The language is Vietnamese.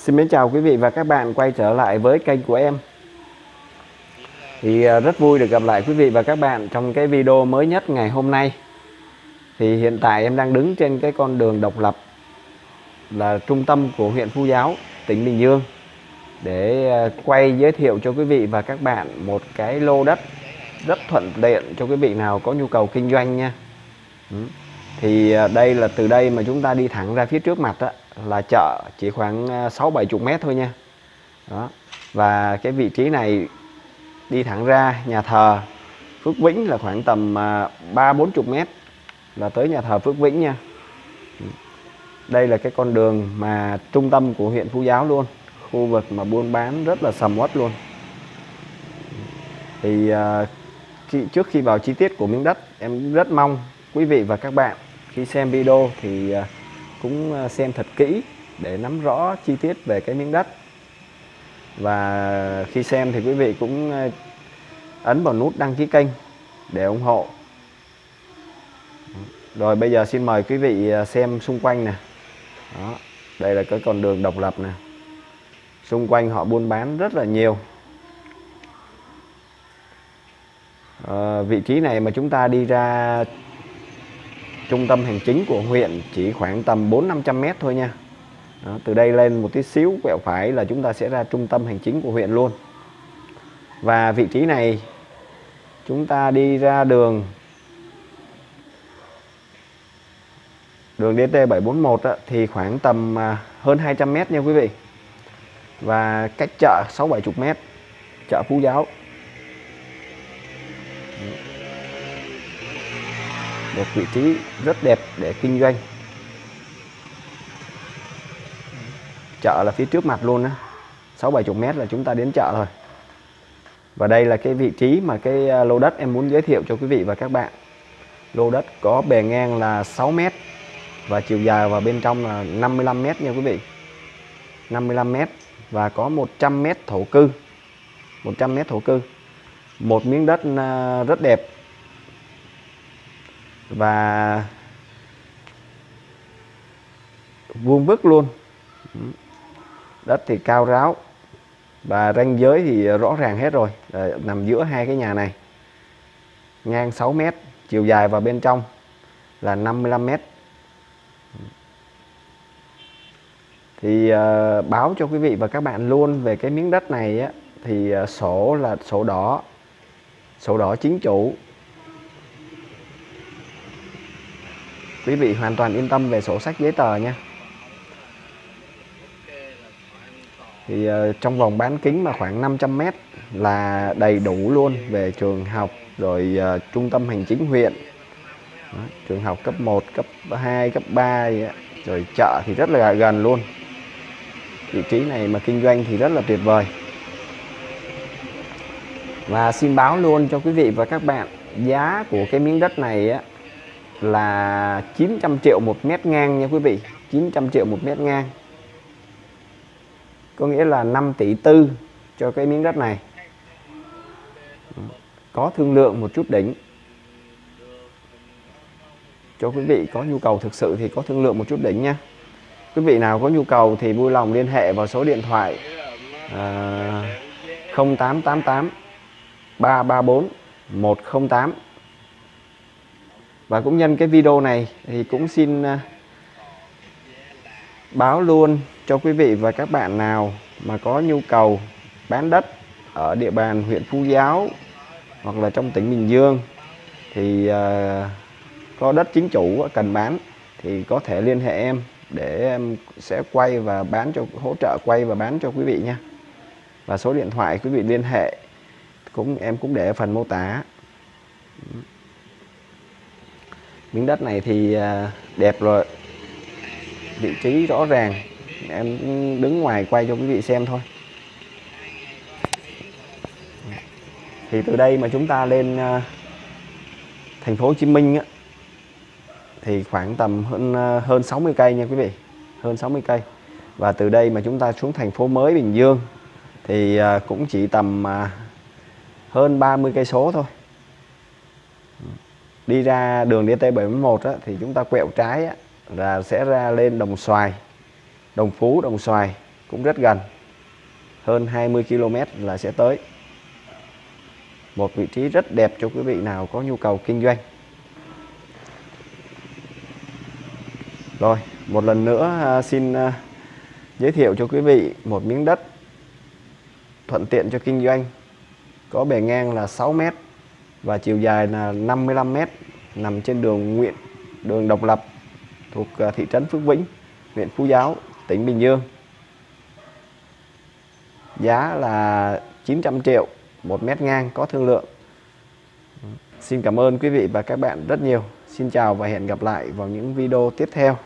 Xin mến chào quý vị và các bạn quay trở lại với kênh của em. Thì à, rất vui được gặp lại quý vị và các bạn trong cái video mới nhất ngày hôm nay. Thì hiện tại em đang đứng trên cái con đường độc lập Là trung tâm của huyện Phú Giáo, tỉnh Bình Dương. Để à, quay giới thiệu cho quý vị và các bạn một cái lô đất rất thuận tiện cho quý vị nào có nhu cầu kinh doanh nha. Thì à, đây là từ đây mà chúng ta đi thẳng ra phía trước mặt đó là chợ chỉ khoảng à, 6 70 mét thôi nha. Đó. Và cái vị trí này đi thẳng ra nhà thờ Phước Vĩnh là khoảng tầm à, 3 40 mét là tới nhà thờ Phước Vĩnh nha. Đây là cái con đường mà trung tâm của huyện Phú Giáo luôn, khu vực mà buôn bán rất là sầm uất luôn. Thì khi, trước khi vào chi tiết của miếng đất, em rất mong quý vị và các bạn khi xem video thì à, cũng à, xem thật kỹ để nắm rõ chi tiết về cái miếng đất. Và khi xem thì quý vị cũng à, ấn vào nút đăng ký kênh để ủng hộ. Rồi bây giờ xin mời quý vị xem xung quanh nè. Đó đây là cái con đường độc lập nè. Xung quanh họ buôn bán rất là nhiều. À, vị trí này mà chúng ta đi ra trung tâm hành chính của huyện chỉ khoảng tầm 4-500 mét thôi nha. Đó, từ đây lên một tí xíu quẹo phải là chúng ta sẽ ra trung tâm hành chính của huyện luôn. Và vị trí này chúng ta đi ra đường đường DT 741 á, thì khoảng tầm à, hơn 200 mét nha quý vị. Và cách chợ 6-70 mét chợ Phú Giáo một vị trí rất đẹp để kinh doanh. Chợ là phía trước mặt luôn á. Sáu bảy chục mét là chúng ta đến chợ rồi. Và đây là cái vị trí mà cái à, lô đất em muốn giới thiệu cho quý vị và các bạn. Lô đất có bề ngang là 6 mét và chiều dài vào bên trong là 55 mét nha quý vị. 55 mét và có 100 mét thổ cư. 100 mét thổ cư. Một miếng đất à, rất đẹp và vuông vức luôn. Đất thì cao ráo. Và ranh giới thì rõ ràng hết rồi. Để nằm giữa hai cái nhà này. Ngang 6 mét chiều dài vào bên trong là 55 mét. Thì uh, báo cho quý vị và các bạn luôn về cái miếng đất này á, thì uh, sổ là sổ đỏ. Sổ đỏ chính chủ. Quý vị hoàn toàn yên tâm về sổ sách giấy tờ nha. Thì uh, trong vòng bán kính mà khoảng 500 mét là đầy đủ luôn về trường học rồi uh, trung tâm hành chính huyện. Đó, trường học cấp 1 cấp 2 cấp 3 rồi chợ thì rất là gần luôn. Vị trí này mà kinh doanh thì rất là tuyệt vời. Và xin báo luôn cho quý vị và các bạn giá của cái miếng đất này á, là 900 triệu một mét ngang nha quý vị 900 triệu một mét ngang. Có nghĩa là 5 tỷ tư cho cái miếng đất này. Ừ, có thương lượng một chút đỉnh. Cho quý vị có nhu cầu thực sự thì có thương lượng một chút đỉnh nha. Quý vị nào có nhu cầu thì vui lòng liên hệ vào số điện thoại à, 0888 334 108 và cũng nhân cái video này thì cũng xin à, báo luôn cho quý vị và các bạn nào mà có nhu cầu bán đất ở địa bàn huyện Phú Giáo hoặc là trong tỉnh Bình Dương thì à, có đất chính chủ cần bán thì có thể liên hệ em để em sẽ quay và bán cho, hỗ trợ quay và bán cho quý vị nha. Và số điện thoại quý vị liên hệ cũng, em cũng để ở phần mô tả miếng đất này thì à, đẹp rồi. Vị trí rõ ràng. Em đứng ngoài quay cho quý vị xem thôi. Thì từ đây mà chúng ta lên à, thành phố Hồ Chí Minh á, thì khoảng tầm hơn à, hơn 60 cây nha quý vị. Hơn 60 cây. Và từ đây mà chúng ta xuống thành phố mới Bình Dương thì cũng chỉ tầm hơn 30 cây số thôi đi ra đường DT71 á, thì chúng ta quẹo trái á, là sẽ ra lên Đồng Xoài Đồng Phú Đồng Xoài cũng rất gần. Hơn 20 km là sẽ tới. Một vị trí rất đẹp cho quý vị nào có nhu cầu kinh doanh. Rồi một lần nữa à, xin à, giới thiệu cho quý vị một miếng đất thuận tiện cho kinh doanh. Có bề ngang là 6 mét và chiều dài là 55 m nằm trên đường Nguyễn, đường Độc Lập, thuộc à, thị trấn Phước Vĩnh, huyện Phú Giáo, tỉnh Bình Dương. Giá là 900 triệu một mét ngang có thương lượng. Xin cảm ơn quý vị và các bạn rất nhiều. Xin chào và hẹn gặp lại vào những video tiếp theo.